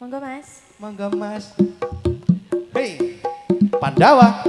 Monggo Mas. Monggo Mas. Hei, Pandawa.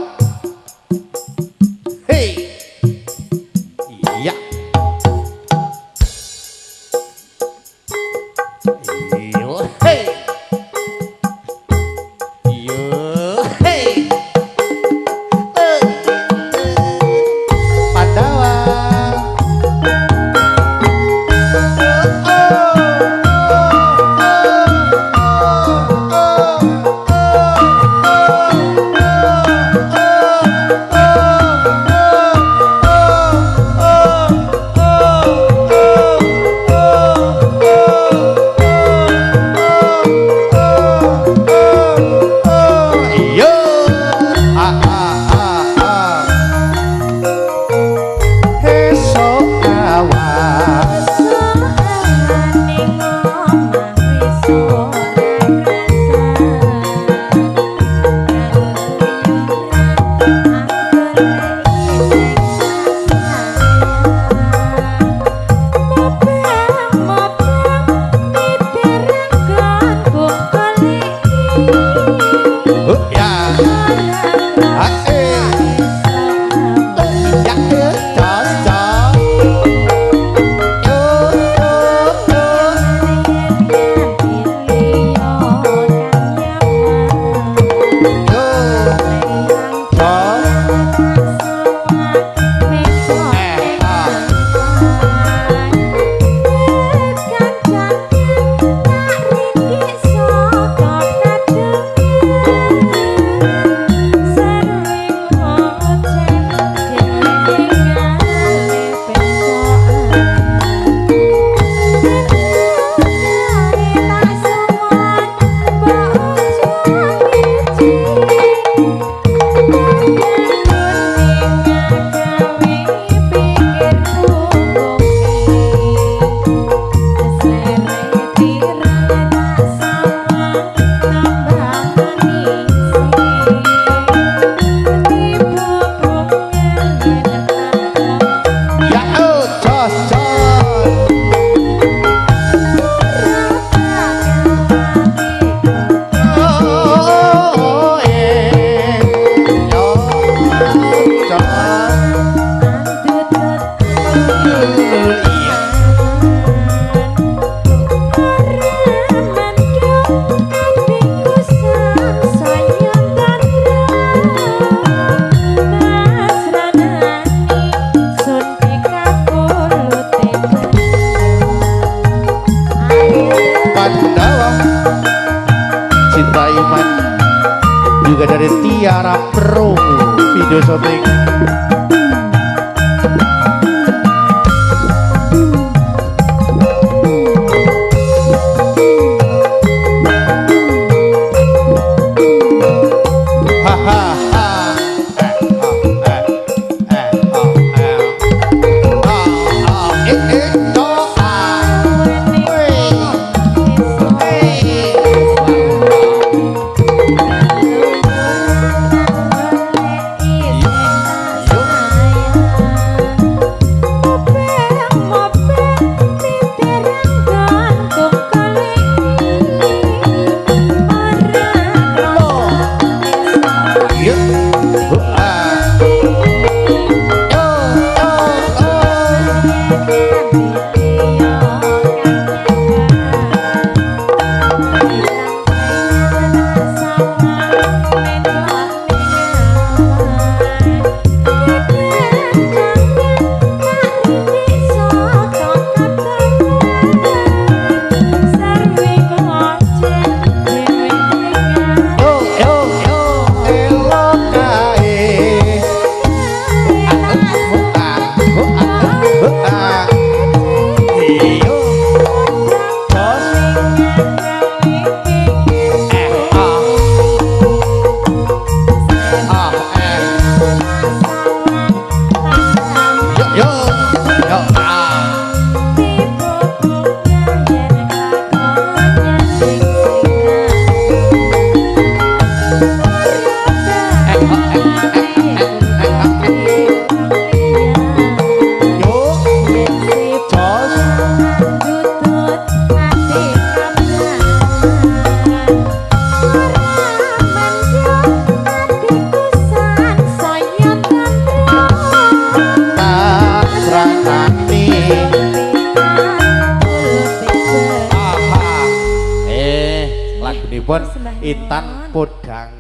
Nossa!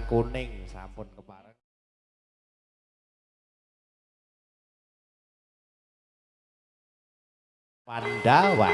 Kuning sampun kepareng. Pandawa.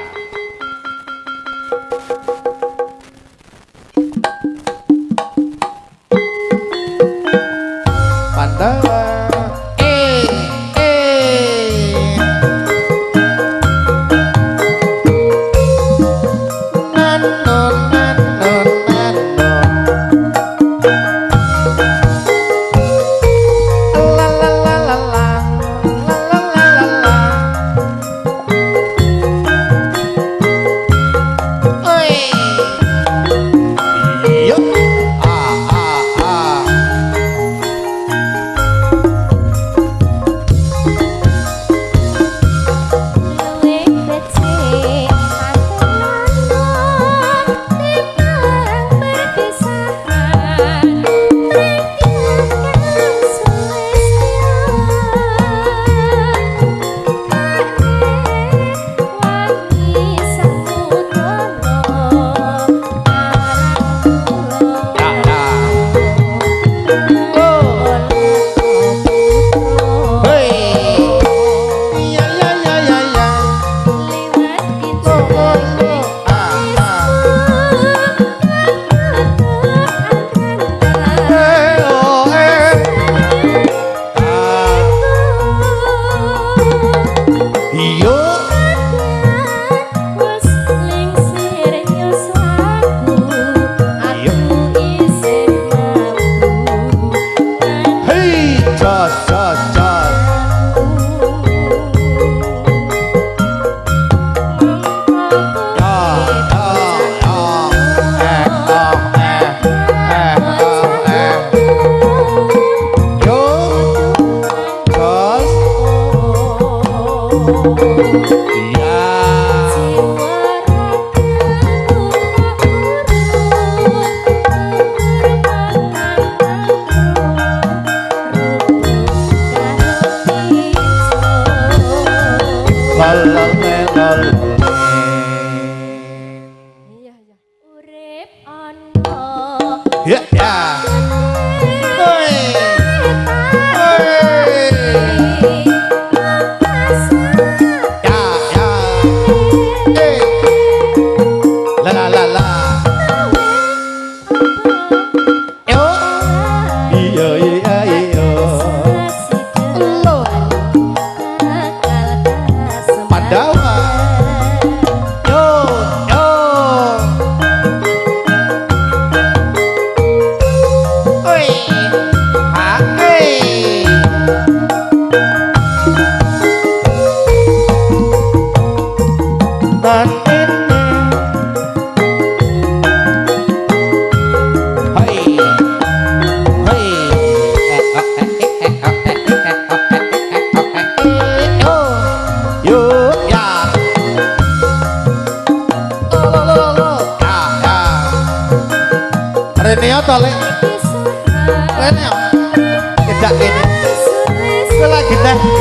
that.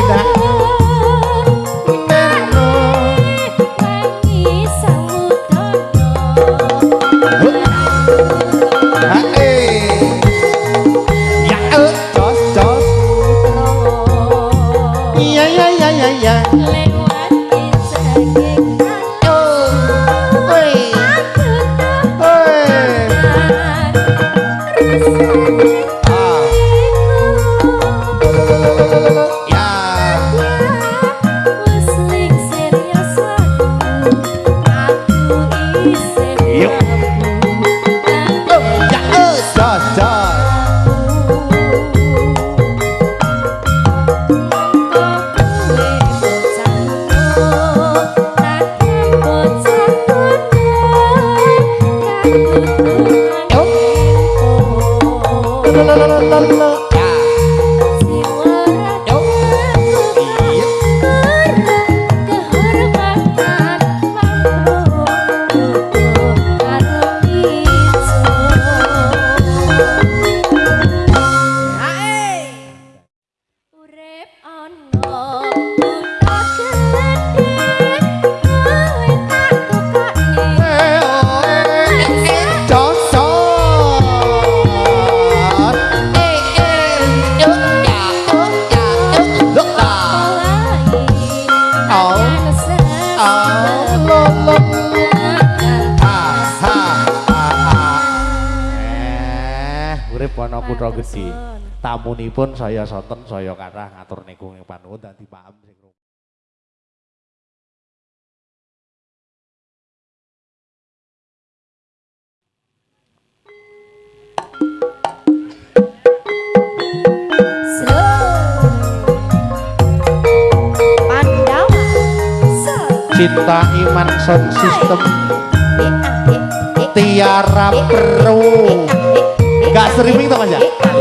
la pun saya soton saya kathah ngatur niku ing panuwun dan paham sing cinta iman sound system. Tiara pro gak streaming tau aja ya?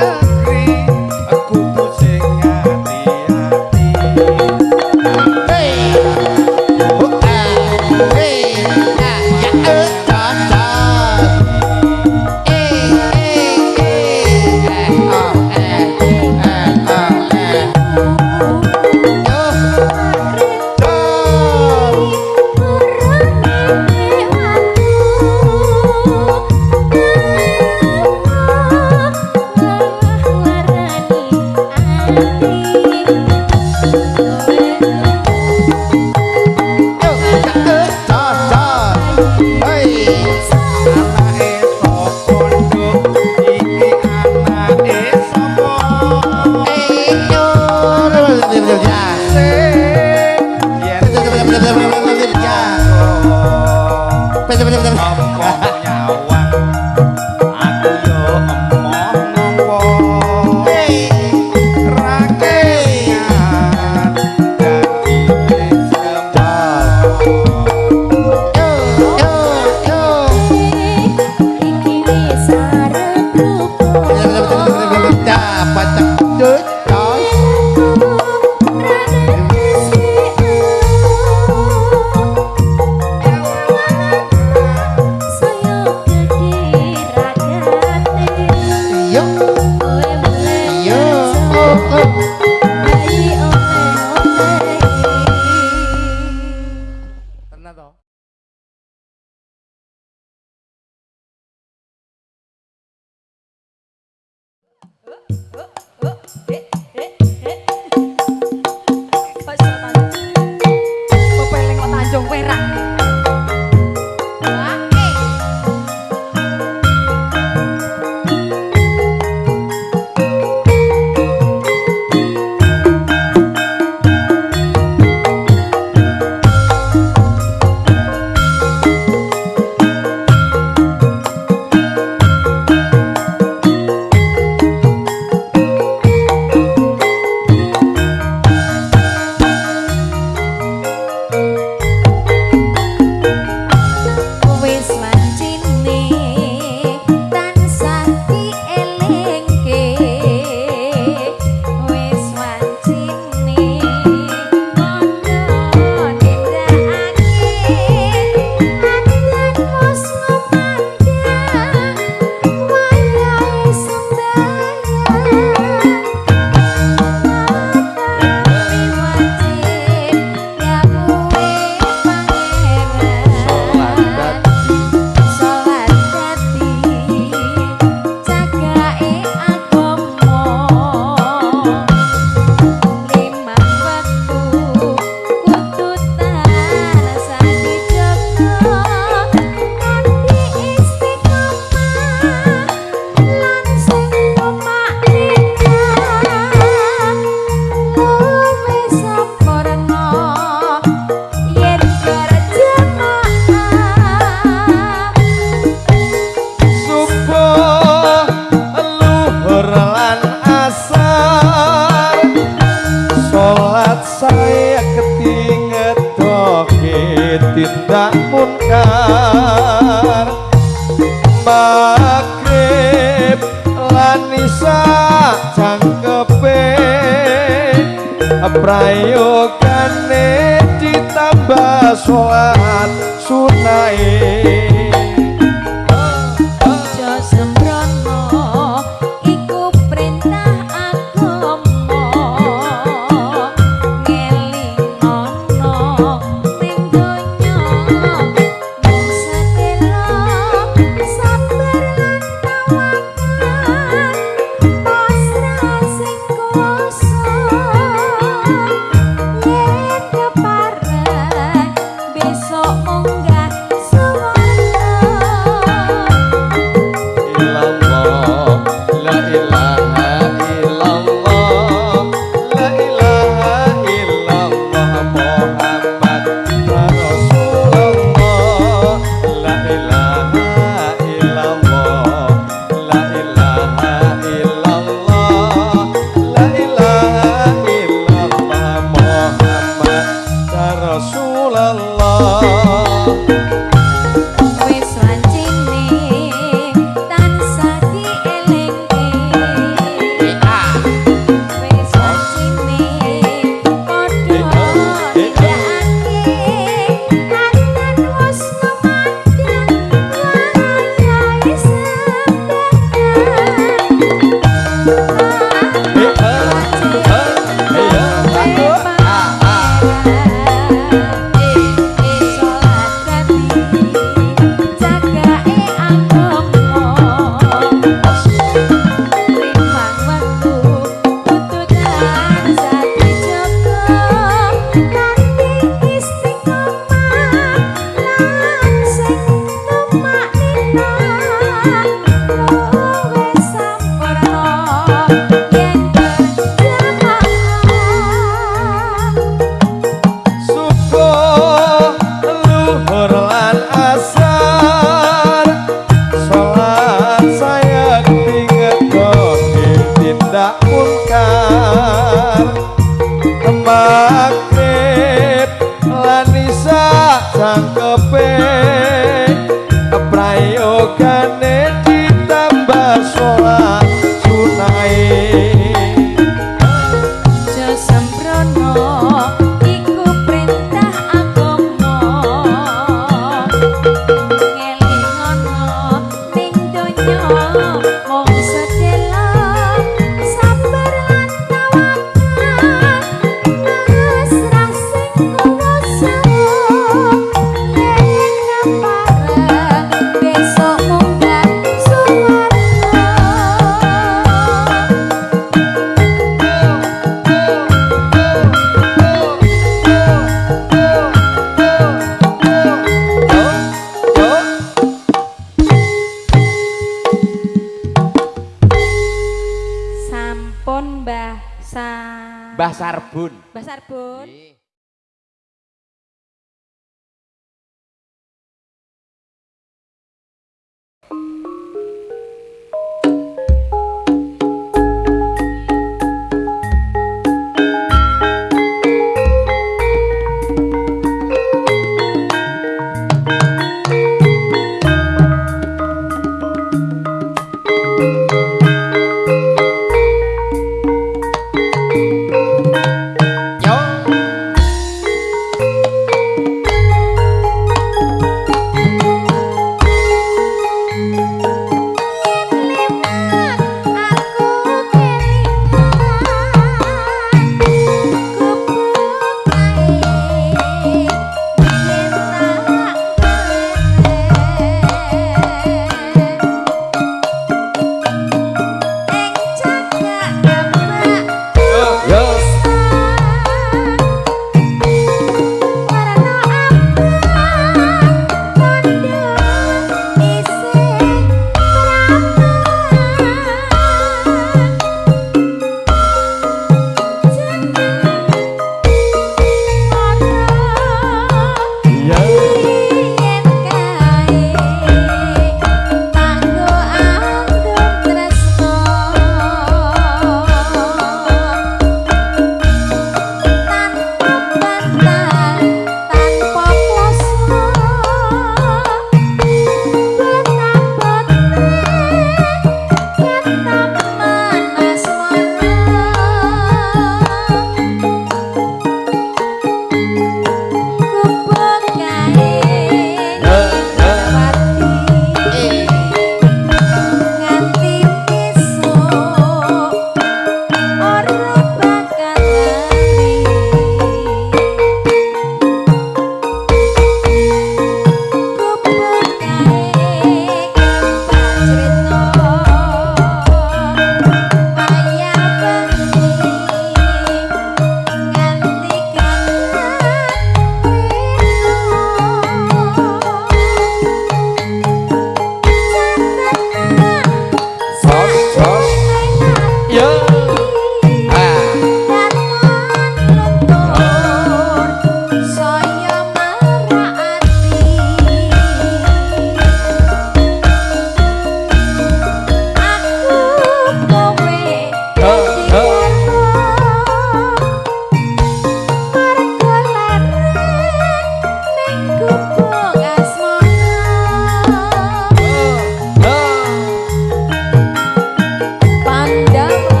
Yeah.